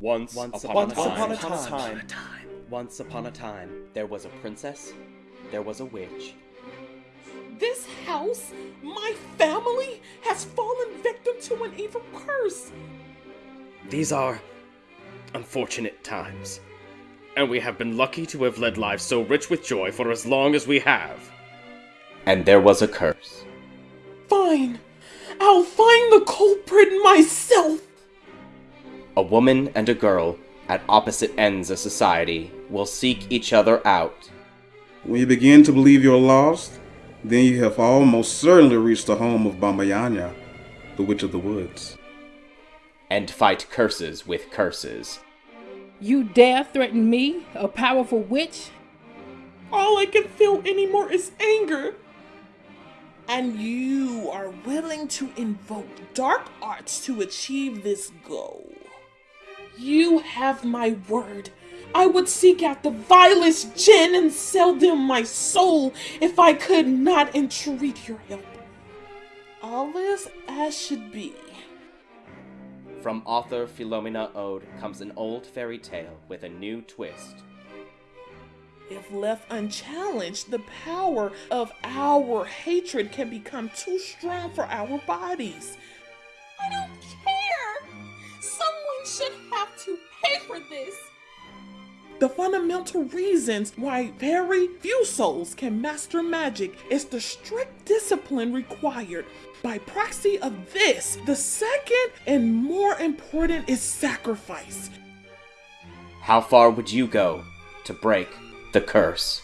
Once, Once upon, upon, a time, upon a time, once upon a time, there was a princess, there was a witch. This house, my family, has fallen victim to an evil curse. These are unfortunate times, and we have been lucky to have led lives so rich with joy for as long as we have. And there was a curse. Fine. I'll find the culprit myself. A woman and a girl, at opposite ends of society, will seek each other out. When you begin to believe you're lost, then you have almost certainly reached the home of Bambayanya, the Witch of the Woods. And fight curses with curses. You dare threaten me, a powerful witch? All I can feel anymore is anger. And you are willing to invoke dark arts to achieve this goal. You have my word. I would seek out the vilest jinn and sell them my soul if I could not entreat your help. All is as should be. From author Philomena Ode comes an old fairy tale with a new twist. If left unchallenged, the power of our hatred can become too strong for our bodies. The fundamental reasons why very few souls can master magic is the strict discipline required. By proxy of this, the second and more important is sacrifice. How far would you go to break the curse?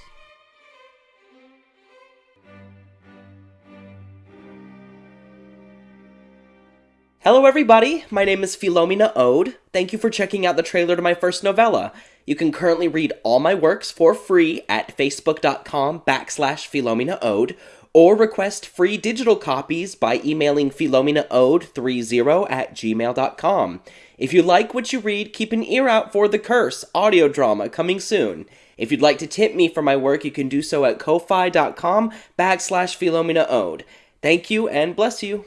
Hello, everybody. My name is Philomena Ode. Thank you for checking out the trailer to my first novella. You can currently read all my works for free at facebook.com backslash Philomena Ode or request free digital copies by emailing philomenaode30 at gmail.com. If you like what you read, keep an ear out for The Curse audio drama coming soon. If you'd like to tip me for my work, you can do so at ko-fi.com backslash Philomena Ode. Thank you and bless you.